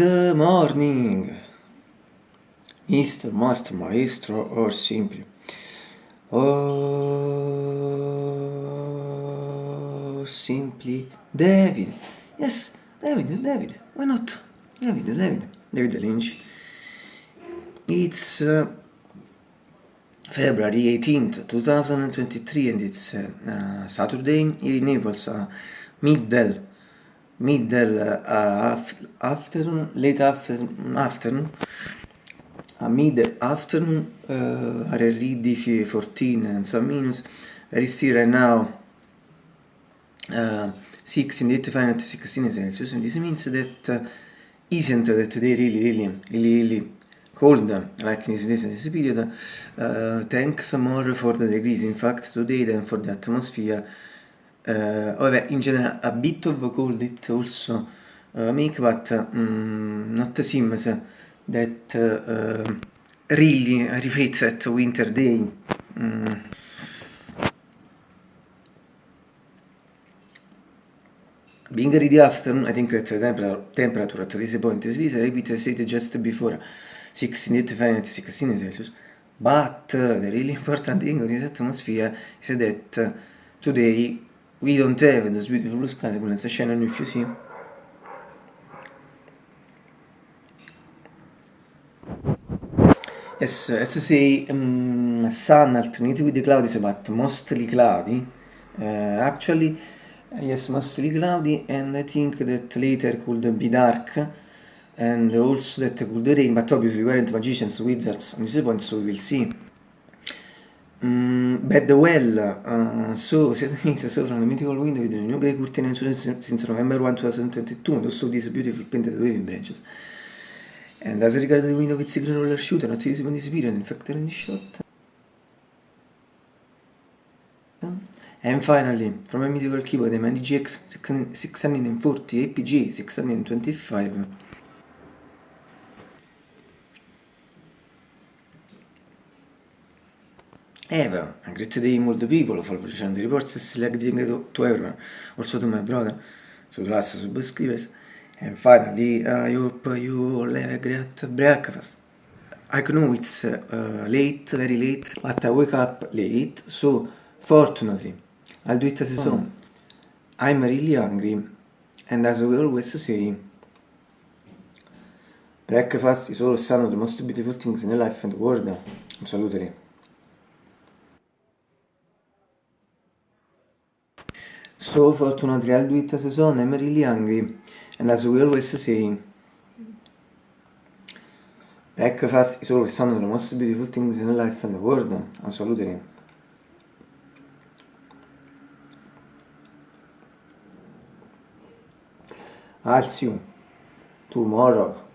Good morning, Mr. Master Maestro or simply. Oh, simply David. Yes, David, David. Why not? David, David, David Lynch. It's uh, February 18th, 2023, and it's uh, uh, Saturday. Here in Naples, uh, middle middle uh, afternoon, late afternoon, afternoon. A mid afternoon uh, are already 14 and some minutes. Very still right now uh, 6 in the 85 and 16 Celsius. And this means that uh, isn't that they really really really really cold like in this, this period. Uh, thanks more for the degrees. In fact today than for the atmosphere uh, vabbè, in general a bit of cold it also uh, make but um, not seems that uh, really repeat that winter day. Mm. Being ready afternoon, I think that the temperature, at this point is this, I repeat the state just before 16 Fahrenheit, 16 Celsius. But the really important thing on this atmosphere is that today we don't have those beautiful blue skies, let's shine on if you see. Yes, let's say um, sun alternated with the cloudy, but mostly cloudy. Uh, actually, yes, mostly cloudy, and I think that later could be dark, and also that could rain, but obviously we weren't magicians, wizards on this point, so we will see. Um, bad well, uh, so saw from the mythical window with the new grey curtain since November 1, 2022, and also these beautiful painted waving branches. And as regards the window with signal roller shooter, not easy when disappeared, in fact, any shot. And finally, from a mythical keyboard, the Mani GX 640 APG 625. Ever, a great day the people, for the reports selecting to everyone, also to my brother, to the last subscribers. And finally, I hope you all have a great breakfast. I know it's uh, late, very late, but I wake up late, so fortunately, I'll do it as a song. I'm really hungry, and as we always say, breakfast is always one of the most beautiful things in life and the world. Absolutely. So fortunately, I'll do it as a song. I'm really hungry. And as we always say, breakfast is always one of the most beautiful things in life and the world. Absolutely. I'll see you tomorrow.